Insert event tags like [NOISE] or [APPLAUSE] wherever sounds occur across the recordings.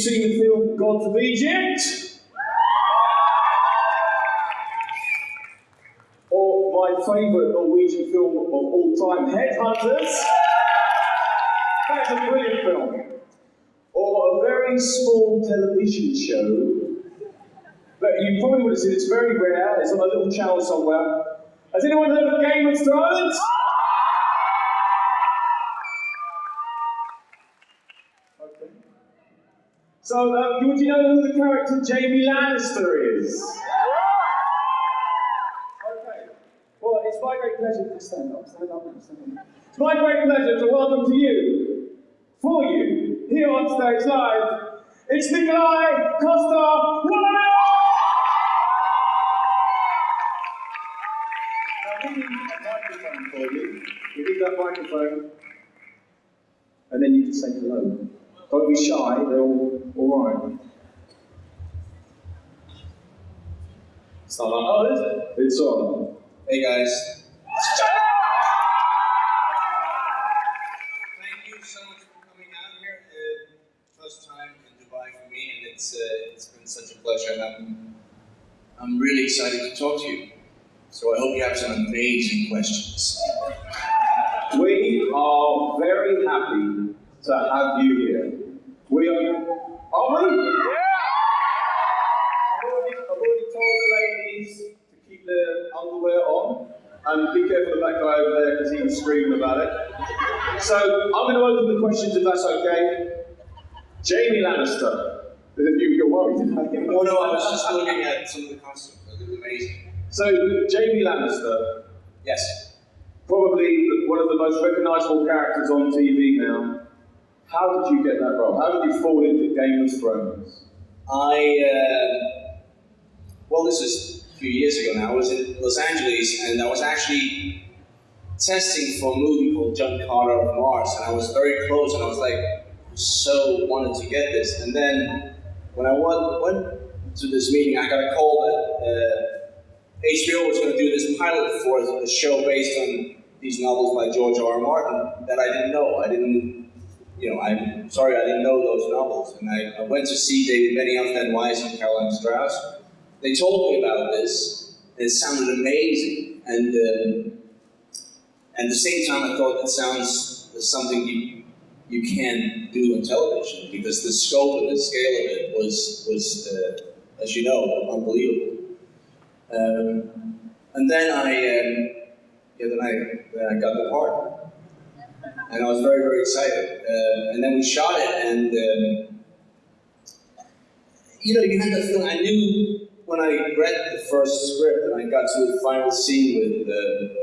seen the film Gods of Egypt, or my favourite Norwegian film of all time, Headhunters, that's a brilliant film. Or a very small television show that you probably would have seen. It's very rare. It's on a little channel somewhere. Has anyone heard of Game of Thrones? Okay. So, would you know who the character Jaime Lannister is? Well, it's my great pleasure to stand up, stand up, stand up. It's my great pleasure to welcome to you, for you, here on stage live, it's Nikolaj Costa Now, we need a microphone for you. We need that microphone. And then you can say hello. Don't be shy, they're all, all right. It's not on. Oh, is it? It's on. Hey guys. Thank you so much for coming out here. Uh, first time in Dubai for me, and it's uh, it's been such a pleasure, and I'm I'm really excited to talk to you. So I hope you have some amazing questions. We are very happy to have you here. We are, are we? Yeah! I've already, I've already told the ladies to keep their underwear on. And be careful of that guy over there because he was screaming about it. So I'm going to open the questions if that's okay. Jaime Lannister. You, you're worried. Oh no, I was just looking at some of the costumes. They look amazing. So Jaime Lannister, Yes. probably one of the most recognisable characters on TV now. How did you get that role? How did you fall into Game of Thrones? I, uh, well, this is a few years ago now. I was in Los Angeles and I was actually testing for a movie called John Carter of Mars, and I was very close, and I was like, so wanted to get this. And then when I went, went to this meeting, I got a call that uh, HBO was going to do this pilot for a show based on these novels by George R. R. Martin that I didn't know. I didn't you know, I'm sorry I didn't know those novels. And I, I went to see David Benioff, Ed Weiss, and Carolyn Strauss. They told me about this, and it sounded amazing. And um, at the same time, I thought it sounds something you you can do on television because the scope and the scale of it was was, uh, as you know, unbelievable. Um, and then I, um, yeah, then I, then I got the part and I was very, very excited. Uh, and then we shot it, and um, you know, you had the feeling. I knew when I read the first script and I got to the final scene with uh,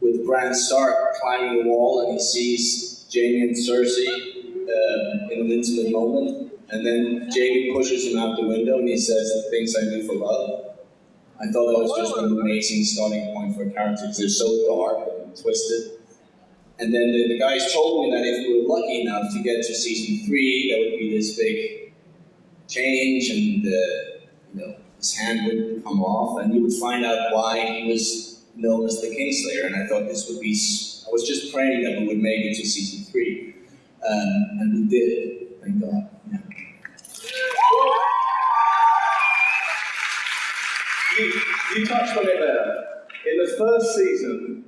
with Bran Stark climbing the wall, and he sees Jaime and Cersei um, in an intimate moment, and then Jaime pushes him out the window, and he says, "The things I do for love." I thought that was just an amazing starting point for a character because they're so dark and twisted. And then the, the guys told me that if we were lucky enough to get to season three, there would be this big change, and uh, you know his hand would come off, and you would find out why he was known as the Kingslayer. And I thought this would be, I was just praying that we would make it to season three, um, and we did. Thank God. Yeah. You, you touched on it there. In the first season,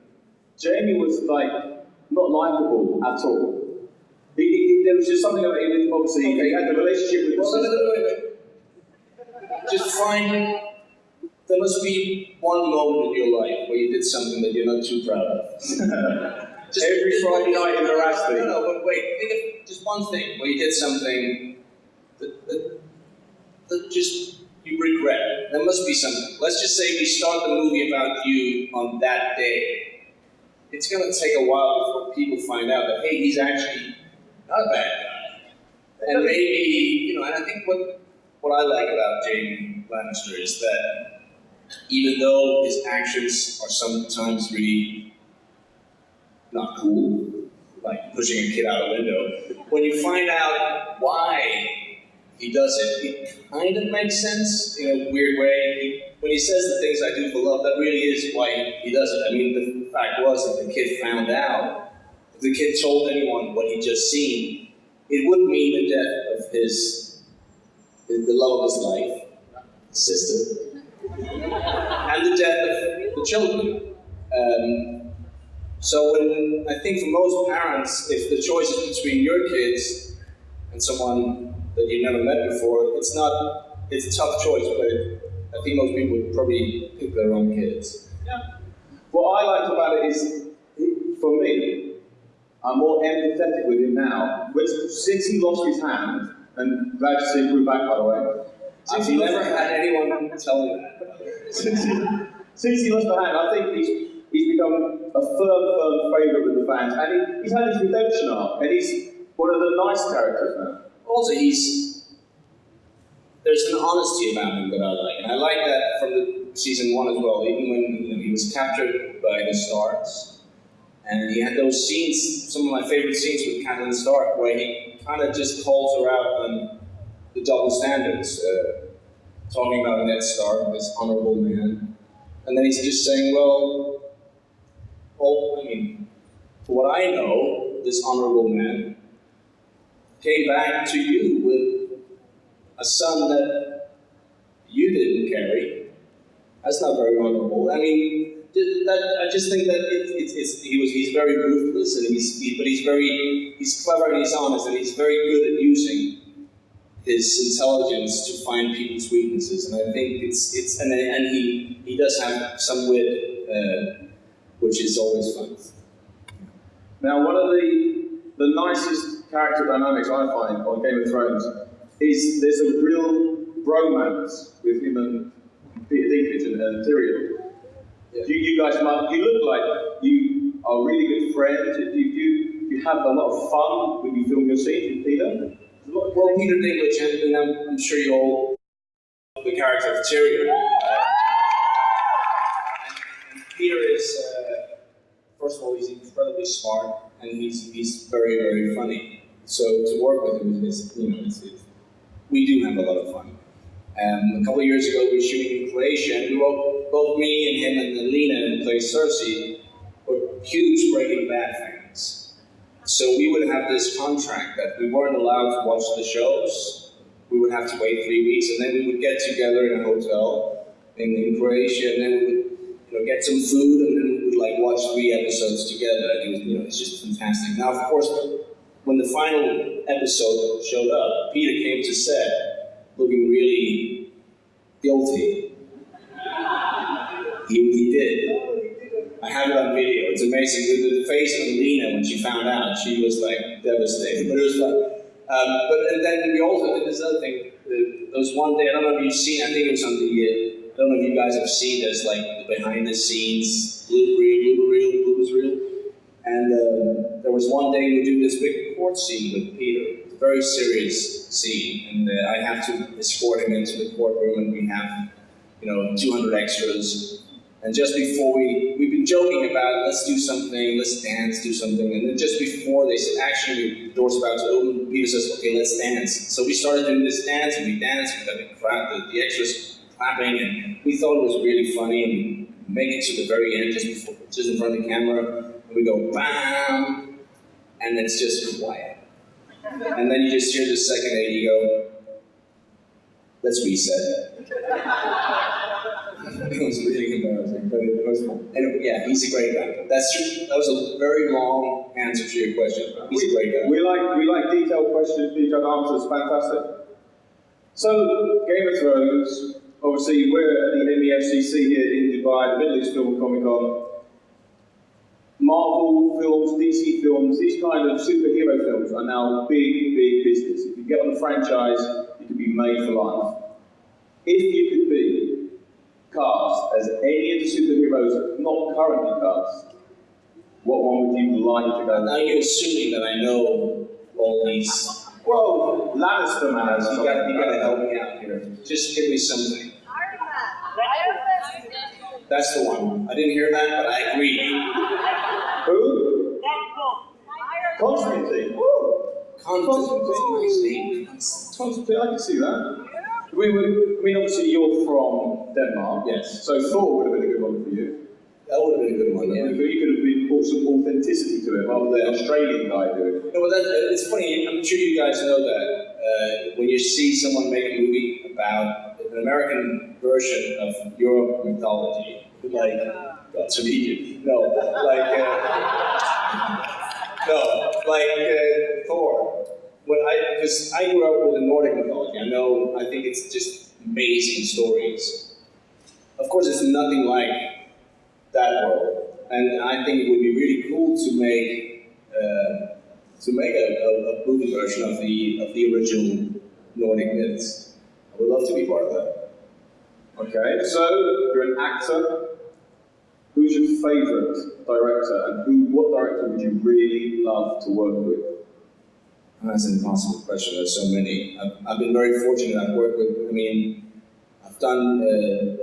Jaime was like not likable at all. He, he, he- there was just something about him. Obviously, he had the relationship with. Wait, wait, wait. Just find. There must be one moment in your life where you did something that you're not too proud of. [LAUGHS] Just Every Friday night in the Rasti. No, no, but wait. Think of just one thing where you did something that, that, that just you regret. There must be something. Let's just say we start the movie about you on that day. It's going to take a while before people find out that hey, he's actually not a bad guy. And maybe you know, and I think what what I like about Jaime Lannister is that even though his actions are sometimes really not cool, like pushing a kid out a window, when you find out why he does it, it kind of makes sense in a weird way. He, when he says the things I do for love, that really is why he does it. I mean, the fact was that the kid found out, if the kid told anyone what he'd just seen, it would mean the death of his, the love of his life, sister, and the death of the children. Um, so when I think for most parents, if the choice is between your kids and someone that you've never met before, it's not, it's a tough choice, but I think most people would probably pick their own kids. Yeah. What I liked about it is, for me, I'm more empathetic with him now. Which, since he lost his hand, and glad to see him back, by the way. Since he never had anyone tell me that. [LAUGHS] since, he, since he lost the hand, I think he's he's become a firm, firm favourite with the fans, and he, he's had his redemption arc, and he's one of the nice characters now. Also, he's there's an honesty about him that I like, and I like that from the season one as well. Even when he was captured by the Starks, and he had those scenes, some of my favorite scenes with Catelyn Stark, where he kind of just calls her out on the double standards, uh, talking about Ned Stark, this honorable man, and then he's just saying, well, well, I mean, for what I know, this honorable man came back to you with a son that you didn't carry. That's not very honorable. I mean, that, I just think that it, it, it's, he was, he's very ruthless, and he's, he, but he's very, he's clever and he's honest, and he's very good at using his intelligence to find people's weaknesses. And I think it's, it's and, and he, he does have some wit, uh, which is always fun. Now, one of the, the nicest character dynamics I find on Game of Thrones is there's a real romance with him and Peter Dinklage and, and Tyrion. Yeah. You, you guys, you look like you are really good friends. You, you, you have a lot of fun when you film your scenes with Peter. Well, Peter Dinklage, and I'm, I'm sure you all the character of Tyrion. Uh, Peter is, uh, first of all, he's incredibly smart, and he's he's very very funny. So to work with him is, you know, it's, it's, we do have a lot of fun. Um, a couple of years ago, we were shooting in Croatia, and we were, both me and him and Lena, who Cersei, were huge Breaking Bad fans. So we would have this contract that we weren't allowed to watch the shows. We would have to wait three weeks, and then we would get together in a hotel in, in Croatia, and then we would you know, get some food, and then we would like watch three episodes together. It was, you know, it's just fantastic. Now, of course, when the final episode showed up, Peter came to set looking really guilty. He, he did. I have it on video. It's amazing. The, the face of Lena when she found out, she was like devastated. But it was like, Um, but and then we also did this other thing. There was one day I don't know if you've seen. I think it was on the. Uh, I don't know if you guys have seen. There's like the behind the scenes blooper reel, blooper reel, bloopers reel. And uh, there was one day we do this big court scene with Peter very serious scene, and uh, I have to escort him into the courtroom, and we have, you know, 200 extras. And just before we, we've been joking about, let's do something, let's dance, do something. And then just before they said, actually, the door's about to open, Peter says, okay, let's dance. So we started doing this dance, and we danced, we got the, crowd, the, the extras clapping, and we thought it was really funny. And we make it to the very end, just before, just in front of the camera, and we go, bam, and it's just quiet. And then you just hear the second AD go, let's reset. [LAUGHS] it was really embarrassing, but it was. And yeah, he's a great guy. That's true. That was a very long answer to your question. He's we, a great guy. We like we like detailed questions, detailed answers. Fantastic. So Game of Thrones. Obviously, we're at the MEFCC here in Dubai, the Middle East Film Comic Con. Marvel films, DC films, these kind of superhero films are now big, big business. If you get on a franchise, you can be made for life. If you could be cast as any of the superheroes not currently cast, what one would you like to go? Now you're assuming that I know all these Well, Lannister man. you gotta, you gotta help me out here. Just give me something. Iron Man. That's the one. I didn't hear that, but I agree. [LAUGHS] Who? Constantine. Woo. Constantine. Constantine, I can see that. We would, I mean, obviously you're from Denmark. Yes. So Thor would have been a good one for you. That would have been a good one, yeah. But you could have been brought some authenticity to it rather than the Australian guy doing it. No, but that, uh, it's funny. I'm sure you guys know that uh, when you see someone make a movie about an American version of your mythology, like Egypt, no, like uh, no, like uh, Thor. When I, because I grew up with the Nordic mythology, I know. I think it's just amazing stories. Of course, it's nothing like that world, and I think it would be really cool to make. Uh, to make a, a, a movie version of the of the original Nordic myths. I would love to be part of that. Okay, so you're an actor. Who's your favourite director, and who, what director would you really love to work with? That's an impossible question. There's so many. I've, I've been very fortunate. I've worked with. I mean, I've done. Uh,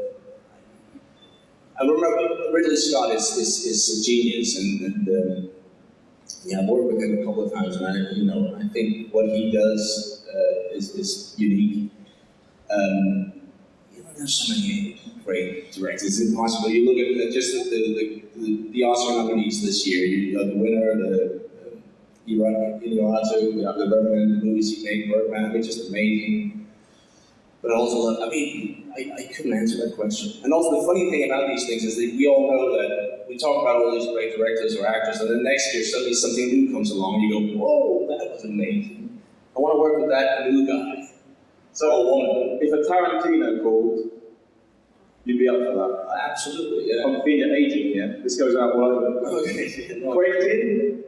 I remember Ridley Scott is, is, is a genius, and, and uh, yeah, I've worked with him a couple of times, and I, you know, I think what he does uh, is, is unique. Um, you know, there's so many great directors. It's impossible. You look at just the, the, the, the Oscar nominees this year. You know, the winner, the uh, Inarritu, the Revenant, the movies he made, Birdman. I mean, just amazing. But also. I mean, I, I couldn't answer that question. And also, the funny thing about these things is that we all know that we talk about all these great directors or actors, and then next year suddenly something new comes along, and you go, "Whoa, that was amazing! I want to work with that new guy." So, woman. if a Tarantino called, you'd be up for that. Absolutely, yeah. I'm being an agent here. This goes out all over. Okay, [LAUGHS] no, Quentin?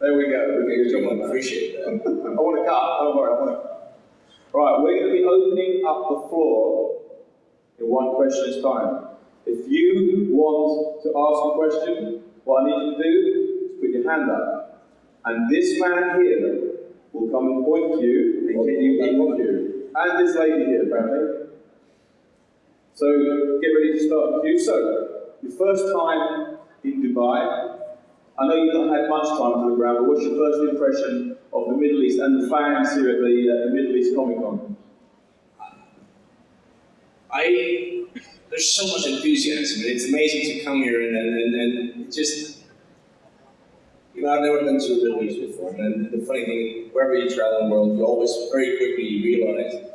There we go. Thank you, John. I appreciate that. [LAUGHS] I want to cut. Don't worry. I want to. Right, we're going to be opening up the floor in one question's time. If you want to ask a question, what I need you to do is put your hand up. And this man here will come and point to you and get you queue. And this lady here, apparently. So get ready to start the queue. So, your first time in Dubai. I know you've not had much time to look around, but what's your first impression of the Middle East and the fans here at the, uh, the Middle East Comic Con? I there's so much enthusiasm, it's amazing to come here and and, and, and just you know I've never been to the Middle East before, and the funny thing, wherever you travel in the world, you always very quickly realize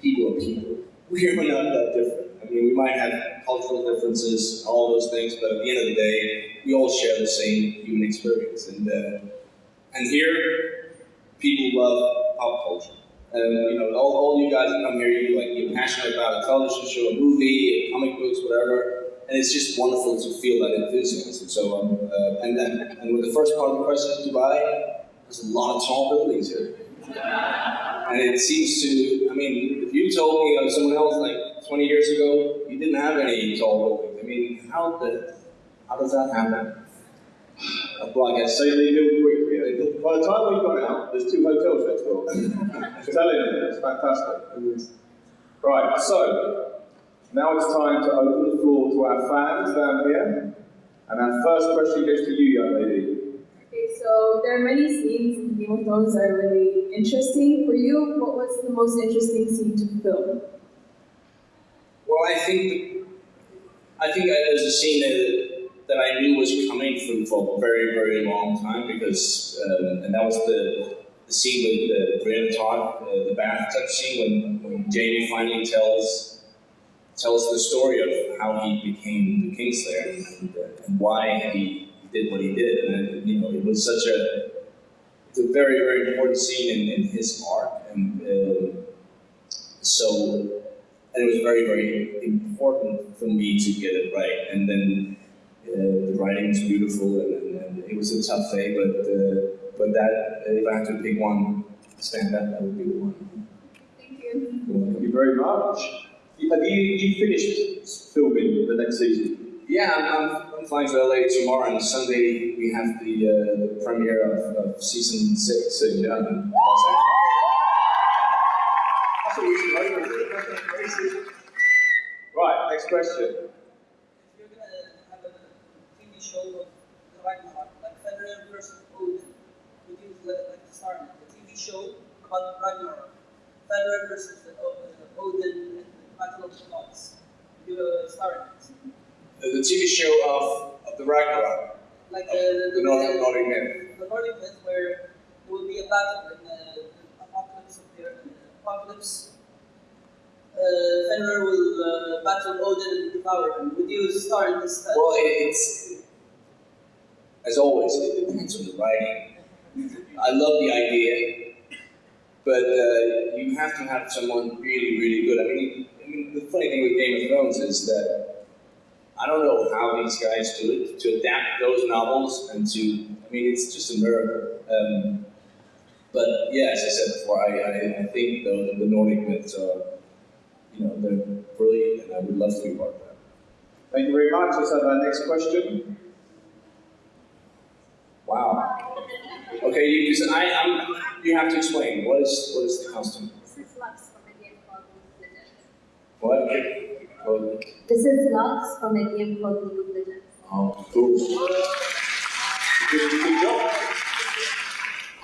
people are people. We're not that different. I mean, we might have cultural differences, all those things, but at the end of the day, we all share the same human experience, and uh, and here people love pop culture. And you know, all, all you guys that come here, you like you're passionate about a television show, a movie, comic books, whatever, and it's just wonderful to feel that enthusiasm. So, um, uh, and then, and with the first part of the question, Dubai, there's a lot of tall buildings here, and it seems to. I mean, if you told me of someone else like 20 years ago, you didn't have any tall buildings. I mean, how the, how does that happen? Uh, well, I guess So they build quickly. By the time we've gone out, there's two hotels next door. I'm telling you, it's fantastic. Right, so now it's time to open the floor to our fans down here. And our first question goes to you, young lady. Okay, so there are many scenes in Game of Thrones that are really interesting. For you, what was the most interesting scene to film? Well, I think I think there's a scene that, that I knew was coming from for a very, very long time because, um, and that was the, the scene with uh, Brienne Tarth, uh, the bathtub scene when, when Jaime finally tells tells the story of how he became the Kingslayer and, uh, and why he did what he did. And you know, it was such a it's a very, very important scene in, in his arc, and uh, so and it was very, very important for me to get it right. And then uh, the writing was beautiful, and, and, and, it was a tough day, but uh, but that if I had to pick one stand up, that would be the one. Thank you. Thank you very much. Have you, you finished filming the next season? Yeah, I'm, I'm, I'm flying to LA tomorrow, and Sunday we have the, uh, the premiere of, of season six in Los Angeles. That's what we should like. Right, next question. If you're gonna have a TV show of Ragnarok, like Fenrir versus Odin, would you like to start? A TV show about Ragnarok, Fenrir versus the, uh, Odin and the Battle of the Gods. Would you uh, start it? The, the TV show of, of the Ragnarok, Like uh, the, the Nordic, Nordic myth. the Nordic myth where there will be a battle in the, the apocalypse of the earth, apocalypse. Uh, Fenrir will uh, battle Odin and devour him. Would you start this? Well, it's as always, it depends on the writing. I love the idea, but uh, you have to have someone really, really good. I mean, I mean, the funny thing with Game of Thrones is that I don't know how these guys do it to adapt those novels and to. I mean, it's just a miracle. Um, but yeah, as I said before, I, I, I think the, the Nordic myths are, you know, they're brilliant, and I would love to be part of that. Thank you very much. Let's have our next question. Wow. Okay, you, because I, I'm, you have to explain what is what is the costume? This is Lux from a game called League of Legends. What? Oh, This is Lux from a game called League of Legends. oh, cool. Good, good job.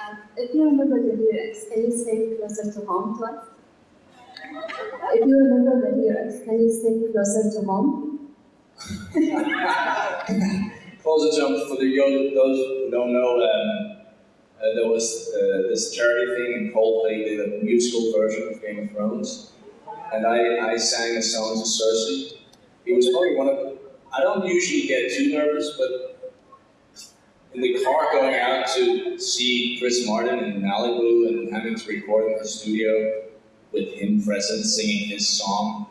Um, if you remember the lyrics, can you sing closer to home to us? If you remember the lyrics, can you sing closer to home? [LAUGHS] Closer jump for the young, those who don't know. Um, uh, there was uh, this charity thing, and Coldplay did a musical version of Game of Thrones, and I, I sang a song to Cersei. It was probably one of. I don't usually get too nervous, but in the car going out to see Chris Martin in Malibu and having to record in the studio with him present singing his song,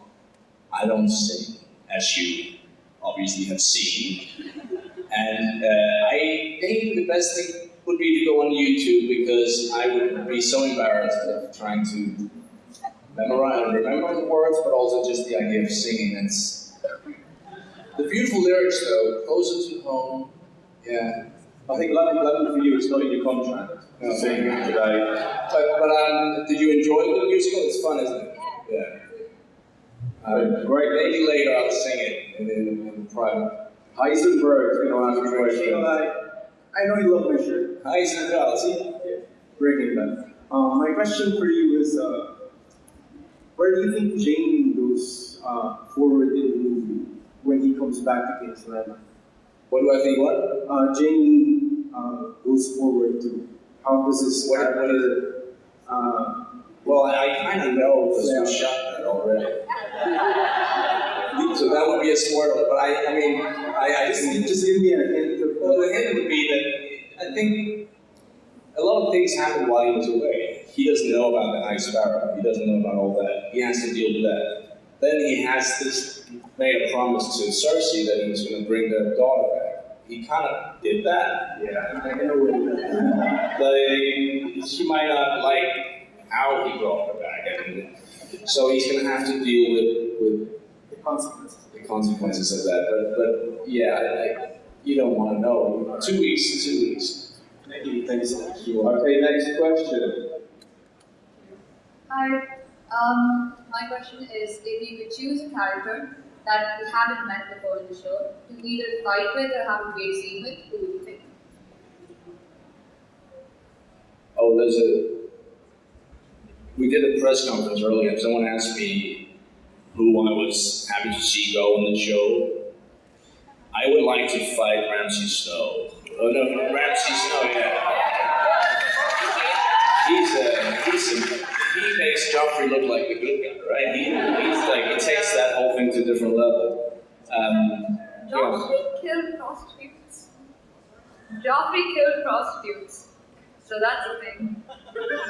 I don't sing, as you obviously have seen. And uh, I think the best thing would be to go on YouTube because I would be so embarrassed of trying to memorize and remember the words, but also just the idea of singing. It's the beautiful lyrics, though, closer to home. Yeah, I think London, London for you is not in your contract. No. Sing today. but but um, did you enjoy the musical? It's fun, isn't it? Yeah. Uh, Great. maybe later I'll sing it in, in, in private. Heisenberg is going to ask a question. I know you love my shirt. Hi, Isabel. See? Breaking that. Um, my question for you is, uh, where do you think Jaime goes uh, forward in the movie when he comes back to King's Landing? What do I think? What? Uh, Jaime uh, goes forward to how does this What, what is it? uh, Well, I kind of know because we Yeah. shot that already. [LAUGHS] So that would be a spoiler, but I, I mean, I, I just, just, just give me a hint of well, the hint would be that I think a lot of things happen while he was away. He doesn't know about the High Sparrow. He doesn't know about all that. He has to deal with that. Then he has this made a promise to Cersei that he was going to bring their daughter back. He kind of did that. yeah, I know where you're she might not like how he brought her back, and so he's going to have to deal with with the consequences. the consequences of that. But, but yeah, like, you don't want to know. Two weeks, two weeks. Thank you, thank you so much. Okay, next question. Hi. Um, my question is, if you could choose a character that we haven't met before in the show to either fight with or have a great scene with, who would you pick? Oh, there's a. We did a press conference earlier, and someone asked me who I was happy to see go on the show. I would like to fight Ramsay Snow. Oh no, Ramsay Snow, yeah. He's a, he's a, he makes Joffrey look like the good guy, right? He, he's like, he takes that whole thing to a different level. Um, yeah. Joffrey killed prostitutes. Joffrey killed prostitutes. So that's a thing. [LAUGHS]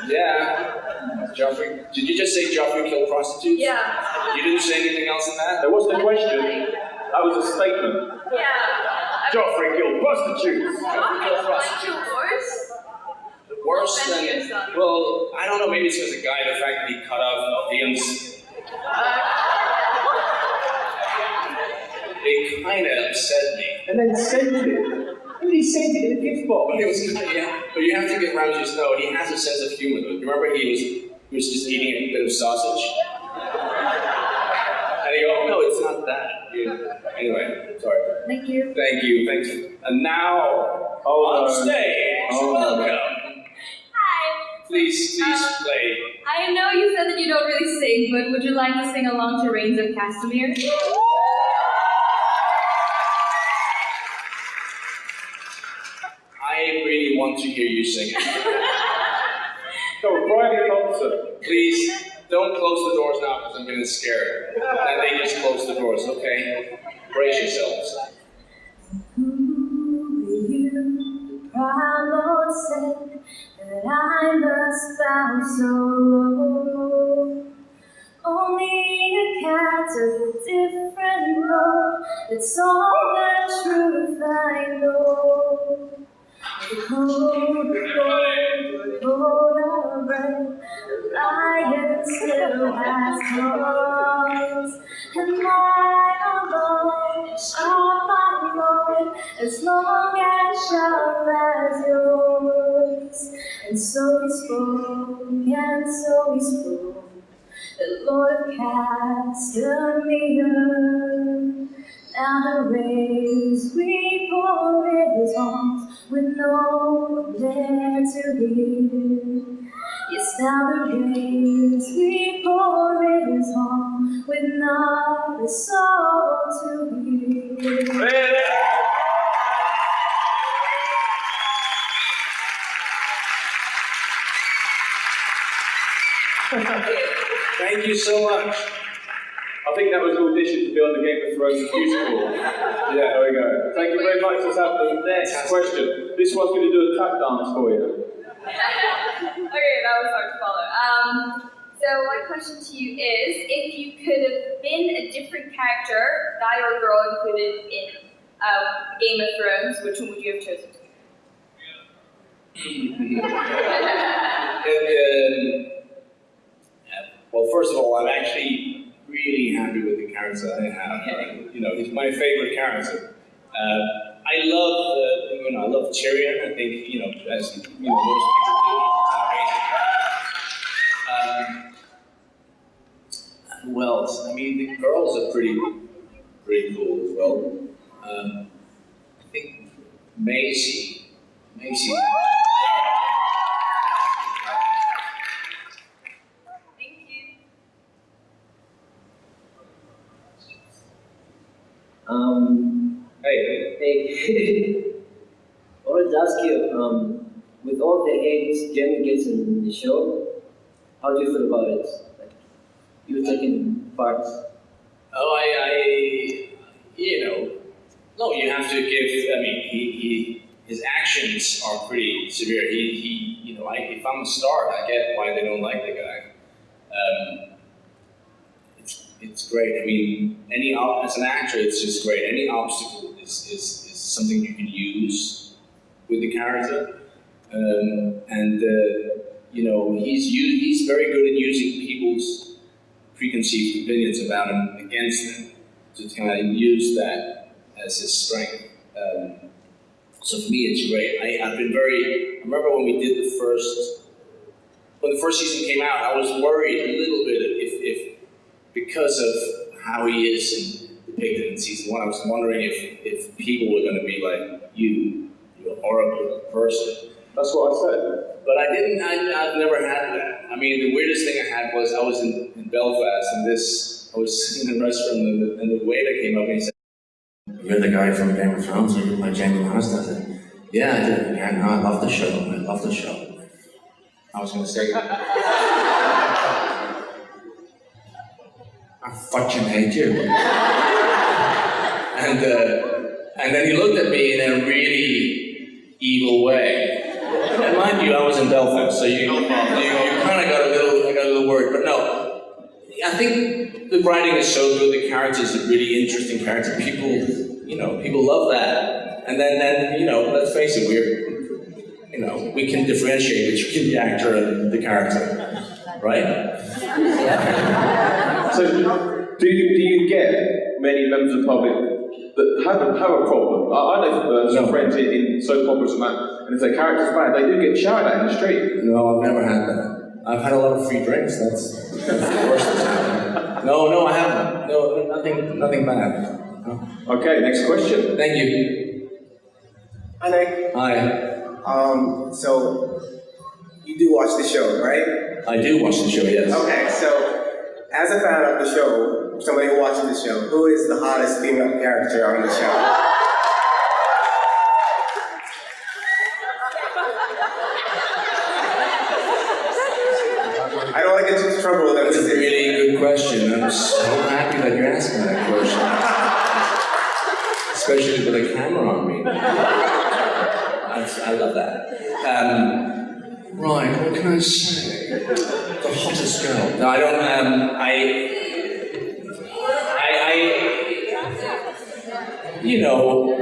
Yeah. Joffrey, did you just say Joffrey killed prostitutes? Yeah. You didn't say anything else in that? That wasn't a question. That was a statement. Yeah. Joffrey killed prostitutes. Joffrey might do worse. Worse Than than, your son. well, I don't know, maybe it's because a guy, the fact that he cut off Theon's, Uh, it kind of upset me. And then sent it. And he sent it in a gift box. But it was kind of, yeah. But you have to give Ramsay Snow. He has a sense of humor. though. Remember, he was he was just eating a bit of sausage, and he go, "No, it's not that." You- Anyway, sorry. Thank you. Thank you. Thanks. And now Hold on on. stage, Hold on. welcome. Hi. Please, please Um, play. I know you said that you don't really sing, but would you like to sing along to Rains of Castamere? Want to hear you sing. So, private concert. Please don't close the doors now because I'm getting scared. And they just close the doors, okay? Brace yourselves. You, proud Lord, said that I must bow so low. Only a cat of a different that's all the truth I know. Cold of rain, the lion still has claws, and mine alone shall my Lord, as long as sharp as yours. And so he spoke, and so he spoke, the Lord of Castamere. Now the rains we pour in his arms with no one there to hear. Yes, now the rains we pour in his arms with not a soul to hear. Thank you so much. I think that was an audition to be on the Game of Thrones musical. Yeah, there we go. Thank you very much. Let's have the next question. This one's going to do a tap dance for you. [LAUGHS] okay, that was hard to follow. Um, so my question to you is, if you could have been a different character, guy or girl included in uh, Game of Thrones, which one would you have chosen to [LAUGHS] be? And, um, well, first of all, I'm actually really happy with the character I have. Uh, you know, he's my favorite character. Uh, I love, uh, you know, I love Tyrion. I think, you know, as you know, most people do. Um, who else? I mean, the girls are pretty, pretty cool as well. Um, I think Maisie, Maisie. Thank you. Um, Hey, hey, [LAUGHS] I wanted to ask you, um, with all the hate Jaime gets in the show, how do you feel about it? Like, you taking part. Oh, I, I, you know, no, you have to give. I mean, he, he his actions are pretty severe. He, he, you know, I, if I'm a Stark, I get why they don't like the guy. Um, it's, great. I mean, any as an actor, it's just great. Any obstacle is, is, is something you can use with the character, um, and uh, you know, he's he's very good at using people's preconceived opinions about him against him to kind of use that as his strength. Um, so for me, it's great. I, I've been very. I remember when we did the first, when the first season came out, I was worried a little bit because of how he is in, depicted in season one, I was wondering if, if people were going to be like you, you're a horrible person. That's what I said. But I didn't, I, I've never had that. I mean, the weirdest thing I had was I was in, in Belfast and this, I was sitting in a restaurant and the, and the waiter came up and he said, You're the guy from Game of Thrones, are you like Jaime Lannister? I said, Yeah, I did. Yeah, no, I love the show. I love the show. I was going to say, [LAUGHS] I fucking hate you. and, uh, and then he looked at me in a really evil way. And mind you, I was in Belfast, so you, you, you kind of got a little, I got a little worried. But no, I think the writing is so good. The characters are really interesting characters. People, you know, people love that. And then, then you know, let's face it, we're, you know, we can differentiate between the actor and the character, right? So, do you, do you get many members of the public that have, a- have a problem. I, I know uh, some No. friends in, in soap operas and that, and if their character's bad, they do get shouted at in the street. No, I've never had that. I've had a lot of free drinks. That's, that's the worst that's happened. No, no, I haven't. No, nothing, nothing bad. No. Okay, next question. Thank you. Hi, Nick. Hi. Um, so you do watch the show, right? I do watch the show. Yes. Okay, so as a fan of the show, somebody who watches the show, who is the hottest female character on the show? I don't want to get into trouble with them. That's a really good question. I'm so happy that you're asking that question. Especially with a camera on me. That's, I love that. Um, right, what can I say? The hottest girl. No, I don't, um, I, I, I, you know,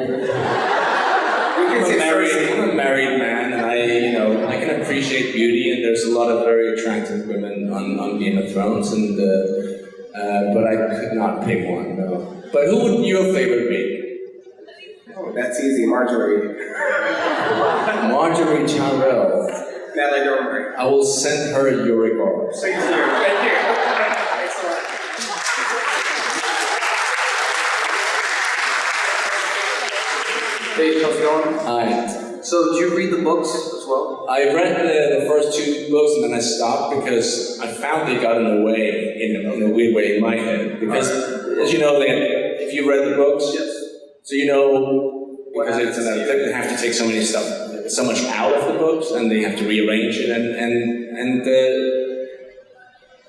I'm a married, I'm a married man, and I, you know, I can appreciate beauty, and there's a lot of very attractive women on, on Game of Thrones, and uh, uh, but I could not pick one. No. But who would your favorite be? Oh, that's easy, Margaery. Margaery Tyrell. Natalie Dormer. I will send her your regards. Thank you. Thank you. Thanks a lot. Hey, how's it going? Hi. So, did you read the books as well? I read the, the first two books and then I stopped because I found they got in the way, in, in a weird way in my head. Because, uh-huh. as you know, they, if you read the books, Yes. So you know, because it's they have to take so many stuff, so much out of the books, and they have to rearrange it, and and and uh,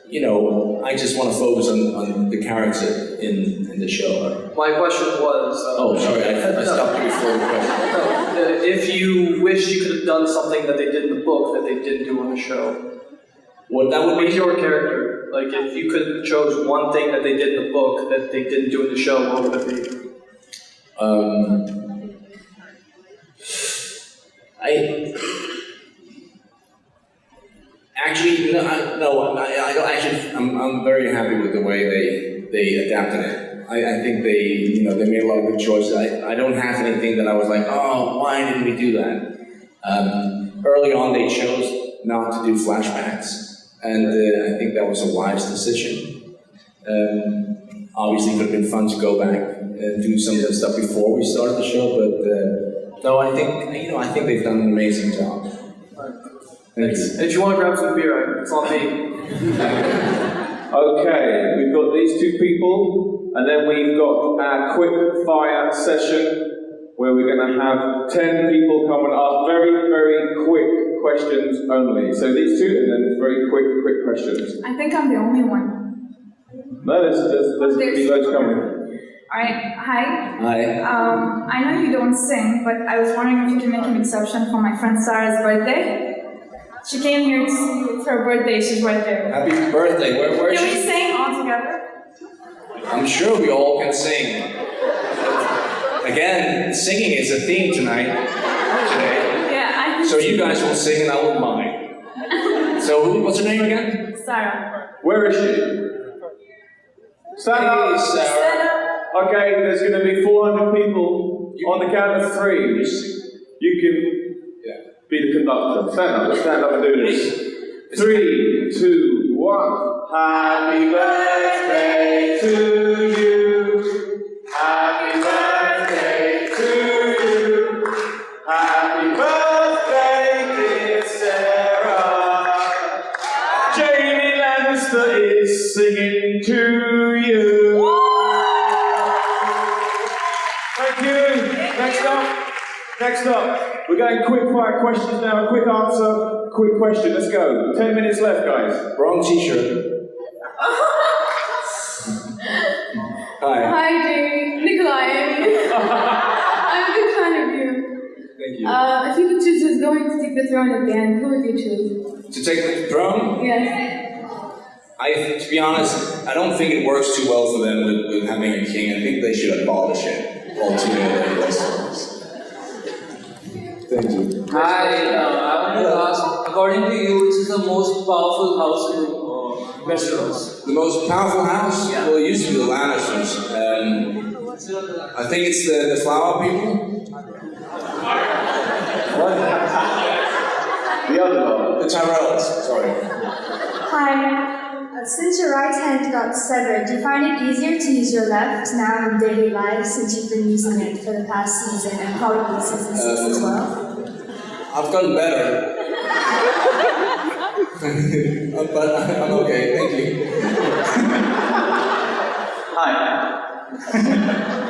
you know, I just want to focus on, on the character in in the show. My question was. Uh, Oh, sorry, I, I stopped you before the question. No, uh, if you wish you could have done something that they did in the book that they didn't do on the show, What that would be? your character, like if you could chose one thing that they did in the book that they didn't do in the show, what would it be? Um, I actually no, I, no, I, I don't actually. I'm, I'm very happy with the way they they adapted it. I, I think they you know they made a lot of good choices. I, I don't have anything that I was like, oh, why didn't we do that? Um, early on, they chose not to do flashbacks, and uh, I think that was a wise decision. Um, obviously, it would have been fun to go back and do some of that stuff before we started the show, but uh, no, I think you know I think they've done an amazing job. Thank you. And if you want to grab some beer, it's on me. [LAUGHS] Okay, we've got these two people, and then we've got our quick fire session where we're going to have 10 people come and ask very, very quick questions only. So these two, and then very quick, quick questions. I think I'm the only one. No, there's, there's, there's going to be loads coming. Alright, hi. Hi. Um, I know you don't sing, but I was wondering if you can make an exception for my friend Sarah's birthday. She came here to see it's her birthday, she's right there. Happy birthday. Where, where is Can we she? sing all together? I'm sure we all can sing. Again, singing is a theme tonight. Today. Yeah, I think So you guys will sing and I will mime. So what's her name again? Sarah. Where is she? Stand Hey, up. Sarah. Sarah. Okay, there's going to be 400 people. On the count of three, you can be the conductor. Stand up, stand up and do this. Three, two, one. Happy birthday to you. Happy birthday to you. Happy birthday, dear Sarah. Jaime Lannister is singing to you. Next up. We're going quick fire questions now. Quick answer, quick question. Let's go. Ten minutes left, guys. Wrong t-shirt. Hi. Hi, Jaime. Nikolaj. [LAUGHS] I'm a big fan of you. Thank you. Uh, if you could choose who's going to take the throne again, who would you choose? to take the throne, Yes. I, to be honest, I don't think it works too well for them with, with having a king. I think they should abolish it altogether in Westeros. Thank you. Hi, uh, I wanted to ask, according to you, which is the most powerful house in uh, Westeros? The most powerful house? Yeah. Well, it used to be the Lannisters. Um, I think it's the, the flower people. What? the other one. The Tyrells, sorry. Hi. Uh, since your right hand got severed, do you find it easier to use your left now in daily life since you've been using it for the past season and probably season six as well? I've gotten better. [LAUGHS] but I'm okay, thank you. Hi.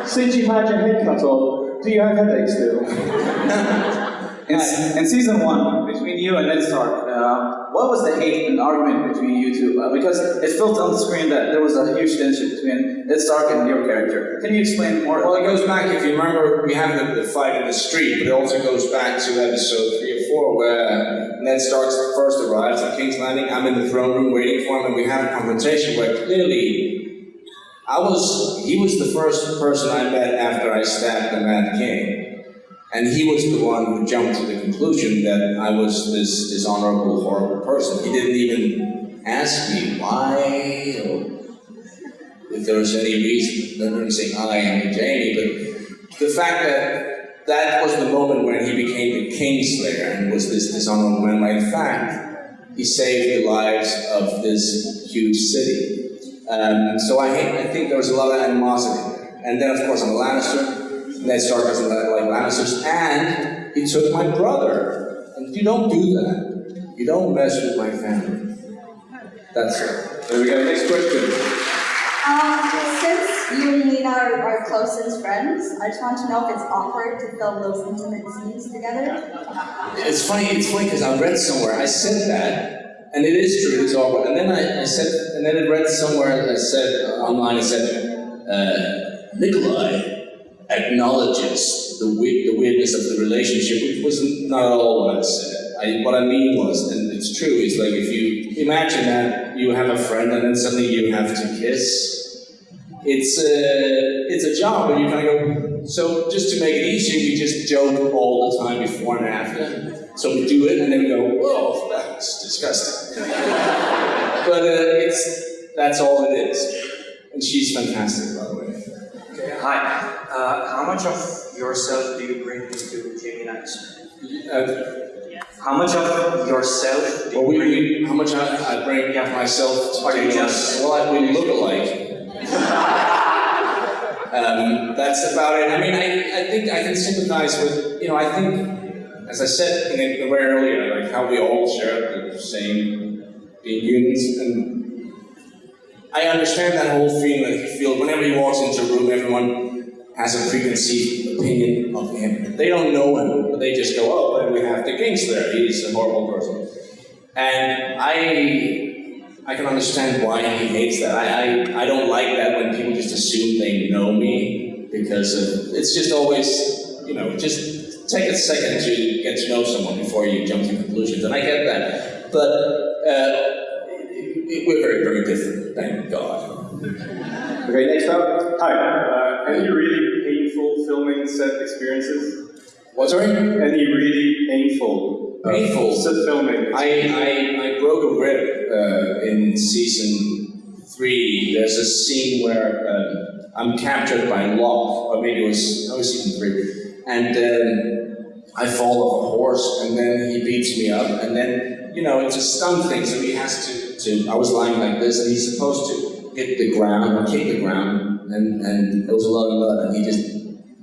Since you had your head cut off, do you have headaches still? [LAUGHS] In, in season one, between you and Ned Stark, uh, what was the hate and argument between you two? Uh, because it felt on the screen that there was a huge tension between Ned Stark and your character. Can you explain more? Well, it goes back, if you remember, we have the, the fight in the street, but it also goes back to episode 3 or 4 where Ned Stark first arrives at King's Landing. I'm in the throne room waiting for him, and we have a confrontation where clearly I was, he was the first person I met after I stabbed the Mad King. And he was the one who jumped to the conclusion that I was this dishonorable, horrible person. He didn't even ask me why or if there was any reason. I didn't say I am Jaime, but the fact that that was the moment when he became the Kingslayer and was this dishonorable man. In fact, he saved the lives of this huge city. Um, so I, I think there was a lot of animosity. And then, of course, I'm a Lannister. Ned Stark doesn't like, Lannisters, and he took my brother. And if you don't do that. You don't mess with my family. That's it. There we go, next question. Um, since you and Lena are, are close as friends, I just want to know if it's awkward to film those intimate scenes together. It's funny, it's funny because I read somewhere, I said that, and it is true, it's awkward. And then I, I said, and then I read somewhere, I said, uh, online, I said, uh, Nikolaj acknowledges the, the weirdness of the relationship, which was not at all what I said. I, what I mean was, and it's true, it's like if you imagine that you have a friend and then suddenly you have to kiss, it's a, it's a job and you kind of go, so just to make it easier, we just joke all the time before and after. So we do it and then we go, whoa, that's disgusting. [LAUGHS] but uh, it's, that's all it is. And she's fantastic, by the way. Okay, hi. Uh, how much of yourself do you bring into Jaime Lannister? Uh, how much of yourself do well, you bring? how much I, I bring of myself to Are you just- Well, I, we look alike. [LAUGHS] um, that's about it. I mean, I, I think I can sympathize with, you know, I think, as I said in the, way earlier, like how we all share the same being humans, and I understand that whole feeling that he feels whenever he walks into a room, everyone has a preconceived opinion of him. They don't know him, but they just go, oh, we have the Kingslayer, he's a horrible person. And I, I can understand why he hates that. I, I, I don't like that when people just assume they know me because of, it's just always, you know, just take a second to get to know someone before you jump to conclusions, and I get that. But uh, we're very, very different, thank God. Okay, next up. Hi. Uh, any really painful filming set experiences? What, sorry? Any really painful uh, Painful? set filming? I, I, I broke a rib uh, in season three. There's a scene where uh, I'm captured by Locke, or maybe it was, it was season three, and then I fall off a horse, and then he beats me up, and then, you know, it's a stunt thing, so he has to, to I was lying like this, and he's supposed to hit the ground, or kick the ground, and, and there was a lot of blood, and he just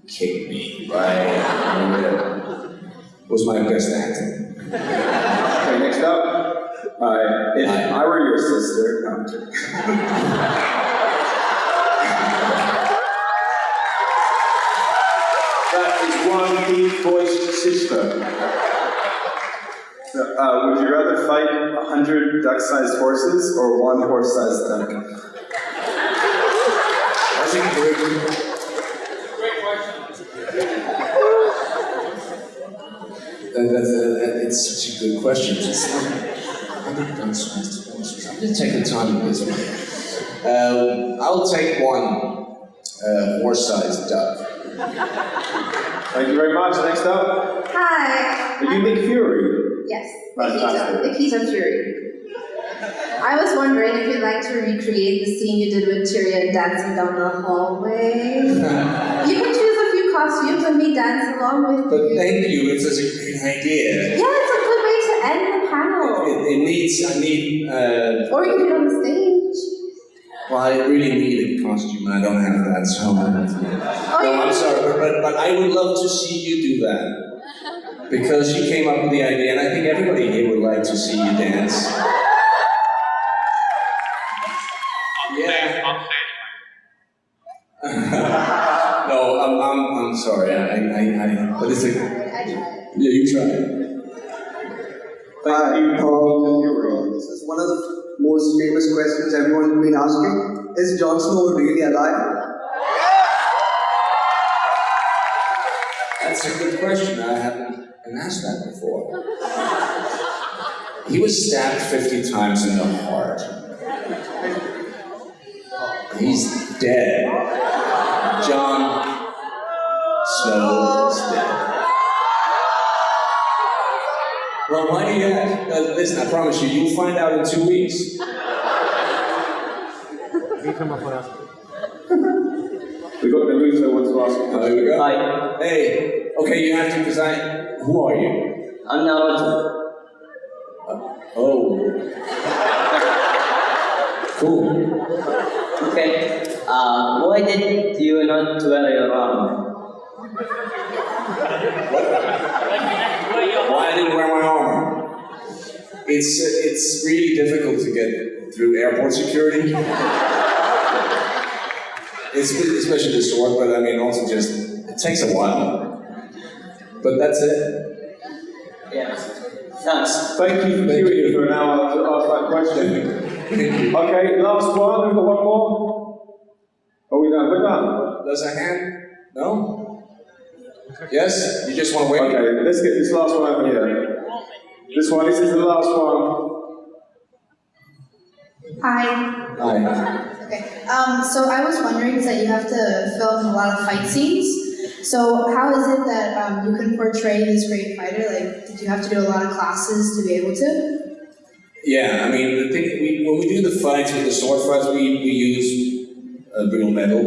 kicked me right in the. It was my best acting. Okay, next up. Uh, if I were your sister, no, I'm kidding. that is one deep voiced sister. Uh, would you rather fight a hundred duck-sized horses or one horse-sized duck? That's a great, That, that's, that, it's such a good question. It's not, I think that's nice to horses. I'm going to take the time with this one. Um, I'll take one uh, horse-sized duck. Thank you very much. Next up, Hi. are you Nick Fury? Yes. Fantastic. Nikita. Nikita Fury. I was wondering if you'd like to recreate the scene you did with Tyrion dancing down the hallway. [LAUGHS] you can choose a few costumes and me dance along with But you. thank you, it's such a great idea. Yeah, it's a good way to end the panel. It, it needs, I need, uh, Or you can do it on the stage. well, I really need a costume and I don't have that, so. Oh, No, I'm sorry, but, but, but I would love to see you do that. [LAUGHS] Because you came up with the idea, and I think everybody here would like to see you dance. Yeah. [LAUGHS] no, I'm, I'm, I'm sorry. I, I, I, but it's a. Yeah, you try. Hi, um, this is one of the most famous questions everyone's been asking. Is Jon Snow really alive? That's a good question. I haven't been asked that before. He was stabbed 50 times in the heart. He's dead. Jon Snow is dead. Well, why do you ask? Uh, listen, I promise you, you'll find out in two weeks. We got Naruto wants to ask. Oh, here we go. Hi, Hey, okay, you have to, because I. Who are you? I'm Naruto. Oh. Cool. Okay. Uh, why did you not wear your arm? Why I didn't wear my arm? It's uh, it's really difficult to get through airport security. it's especially the sword, but I mean also just it takes a while. But that's it. Yeah. Thanks. Thank you for queuing for an hour to ask that question. Okay, last one. We've got one more. Are we done? We're. There's a hand. No. Yes. You just want to wait. Okay, let's get this last one over here. This one. This is the last one. Hi. Hi. Okay. Um, so I was wondering is that you have to film a lot of fight scenes. So how is it that um, you can portray this great fighter? Like, did you have to do a lot of classes to be able to? Yeah, I mean, the thing, we, when we do the fights with the sword fights, we, we use uh, brittle metal,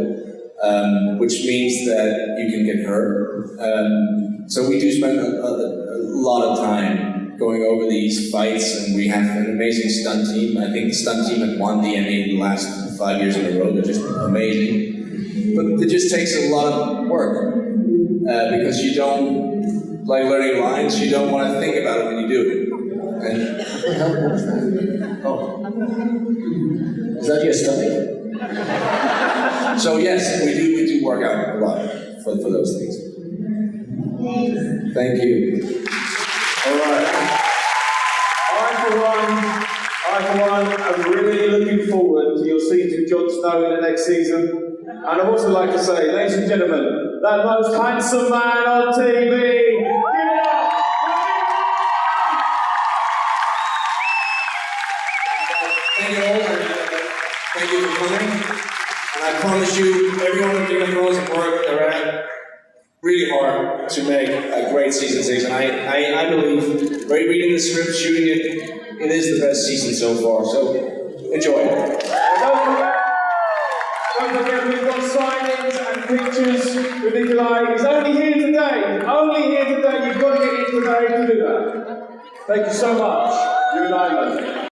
um, which means that you can get hurt. Um, so we do spend a, a, a lot of time going over these fights, and we have an amazing stunt team. I think the stunt team had won the Emmy the last five years in a row. They're just amazing. But it just takes a lot of work uh, because you don't, like learning lines, you don't want to think about it when you do it. And that? Oh. Is that your stomach? So yes, we do we do work out a lot for, for those things. Thank you. All right. I for one, I for one, am really looking forward to your with Jon Snow in the next season. And I'd also like to say, ladies and gentlemen, that most handsome man on TV, You coming. And I promise you, everyone at Game of Thrones have worked around really hard to make a great season six. And I, I, I believe, by reading the script, shooting it, it is the best season so far. So enjoy. And Don't forget, we've got signings and pictures with Nikolaj. He's only here today. Only here today. You've got to get in today to do that. Thank you so much. You're an island.